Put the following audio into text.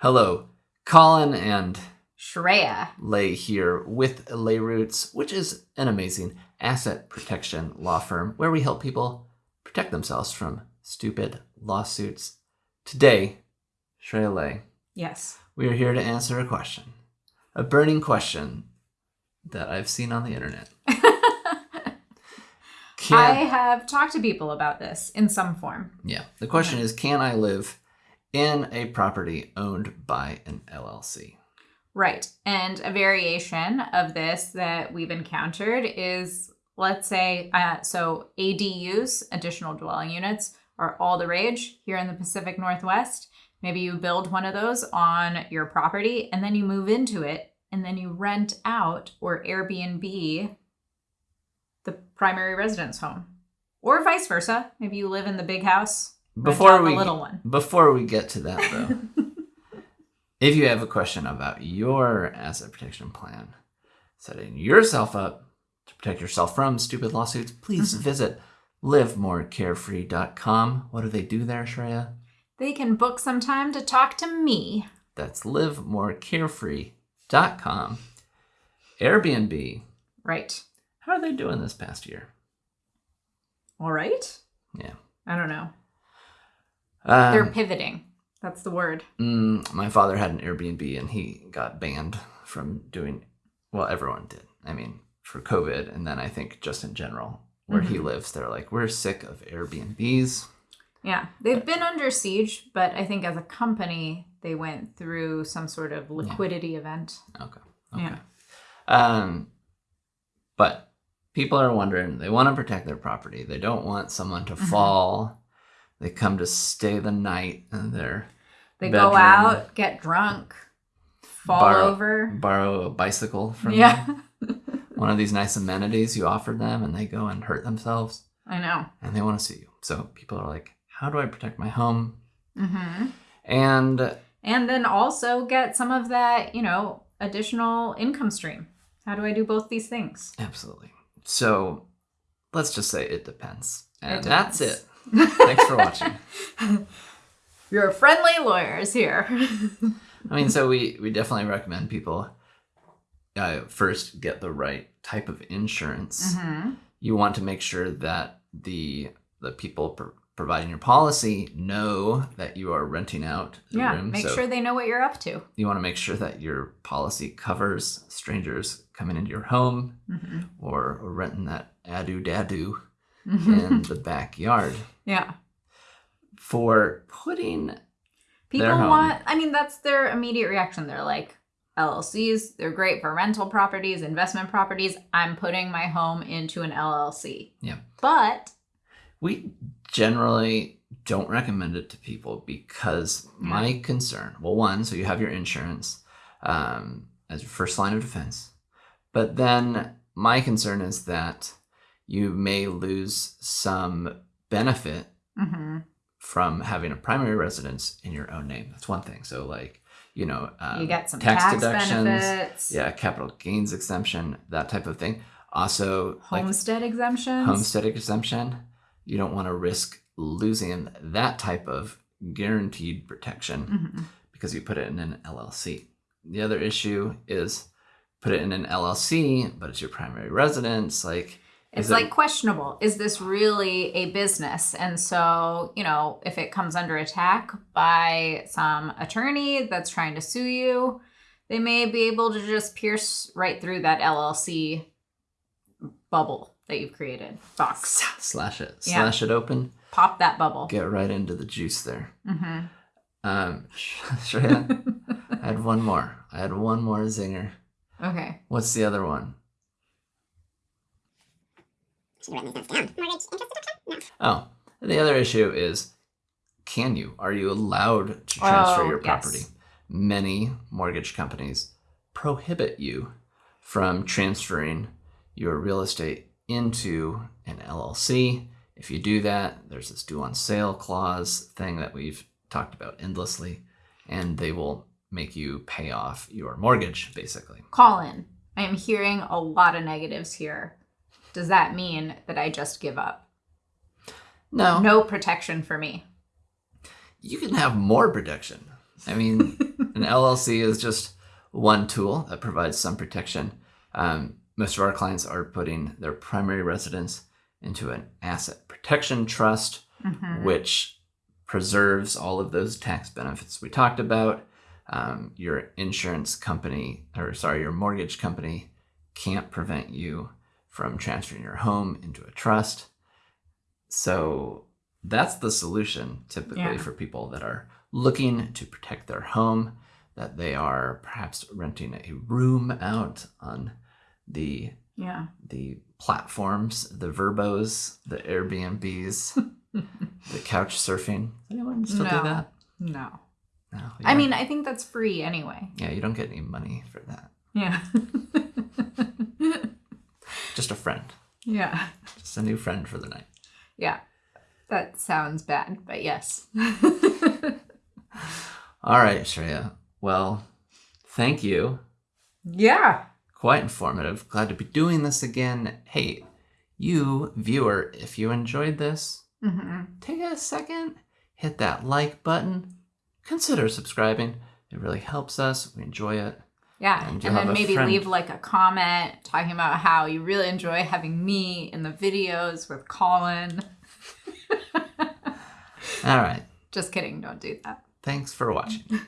Hello, Colin and Shreya. Lee here with Lee Roots, which is an amazing asset protection law firm where we help people protect themselves from stupid lawsuits. Today, Shreya Lay, Yes. we are here to answer a question, a burning question that I've seen on the internet. Can, I have talked to people about this in some form. yeah, the question is can I live in a property owned by an LLC? Right. And a variation of this that we've encountered is let's say, uh, so ADUs, additional dwelling units, are all the rage here in the Pacific Northwest. Maybe you build one of those on your property and then you move into it and then you rent out or Airbnb the primary residence home. Or vice versa. Maybe you live in the big house, Before we little one. Before we get to that, though, if you have a question about your asset protection plan, setting yourself up to protect yourself from stupid lawsuits, please Mm-hmm. visit livemorecarefree.com. What do they do there, Shreya? They can book some time to talk to me. That's livemorecarefree.com. Airbnb, Right. how are they doing this past year? All right. Yeah. I don't know. Um, They're pivoting. That's the word. Mm, my father had an Airbnb and he got banned from doing, well, everyone did. I mean, for COVID. And then I think just in general, where he lives, they're like, we're sick of Airbnbs. Yeah. They've been under siege, but I think as a company, they went through some sort of liquidity event. Okay. Yeah. Um, but people are wondering, they want to protect their property. They don't want someone to fall. They come to stay the night and they're They Bedroom. go out, get drunk, fall Borrow- over. borrow a bicycle from Yeah. one of these nice amenities you offered them and they go and hurt themselves. I know. and they want to sue you. So people are like, how do I protect my home? hmm And And then also get some of that, you know, additional income stream. How do I do both these things? absolutely. So let's just say it depends. And It that's it. Thanks for watching. Your friendly lawyers here. I mean, so we, we definitely recommend people uh, first get the right type of insurance. hmm You want to make sure that the the people pr- providing your policy know that you are renting out the Yeah. room. Make So- sure they know what you're up to. you want to make sure that your policy covers strangers coming into your home hmm or, or renting that ADU DADU. In the backyard Yeah. for putting People want, I mean, that's their immediate reaction. They're like, LLCs, they're great for rental properties, investment properties. I'm putting my home into an LLC. Yeah. But, we generally don't recommend it to people because my concern well one so you have your insurance um, as your first line of defense but then my concern is that you may lose some benefit hmm from having a primary residence in your own name. That's one thing. So, like, you know, um, you get some tax, benefits, yeah, capital gains exemption, that type of thing. Also, like homestead exemptions. homestead exemption. You don't want to risk losing that type of guaranteed protection Mhm. because you put it in an LLC. The other issue is put it in an LLC, but it's your primary residence. Like, It's it- like questionable. Is this really a business? And so, you know, if it comes under attack by some attorney that's trying to sue you, they may be able to just pierce right through that LLC bubble that you've created. Box. slash it, Yeah. slash it open, Pop that bubble. get right into the juice there. hmm Um, Shreya, I had one more. I had one more zinger. Okay. What's the other one? Should have these down. Mortgage interest deduction? No. Oh, the other issue is can you? Are you allowed to transfer Oh, your yes. property? Many mortgage companies prohibit you from transferring your real estate into an LLC. If you do that, there's this due on sale clause thing that we've talked about endlessly, and they will make you pay off your mortgage, basically. Colin, I am hearing a lot of negatives here. Does that mean that I just give up? No, No protection for me. you can have more protection. I mean, An LLC is just one tool that provides some protection. Um, most of our clients are putting their primary residence into an asset protection trust, Mhm. which preserves all of those tax benefits we talked about. Um, your insurance company, or sorry, your mortgage company can't prevent you from transferring your home into a trust. So that's the solution typically Yeah. for people that are looking to protect their home, that they are perhaps renting a room out on the Yeah. the platforms, the VRBOs, the Airbnbs, the couch surfing. Does anyone still No. do that? No. No. I mean, I think that's free anyway. yeah, you don't get any money for that. Yeah. Just a friend, yeah. just a new friend for the night. Yeah. That sounds bad, but yes. All right, Shreya. Well, thank you. yeah. Quite informative. Glad to be doing this again. Hey, you viewer, if you enjoyed this, hmm take a second, hit that like button, consider subscribing. It really helps us. We enjoy it. Yeah. And And, then maybe friend. leave like a comment talking about how you really enjoy having me in the videos with Colin. All right. Just kidding. Don't do that. Thanks for watching.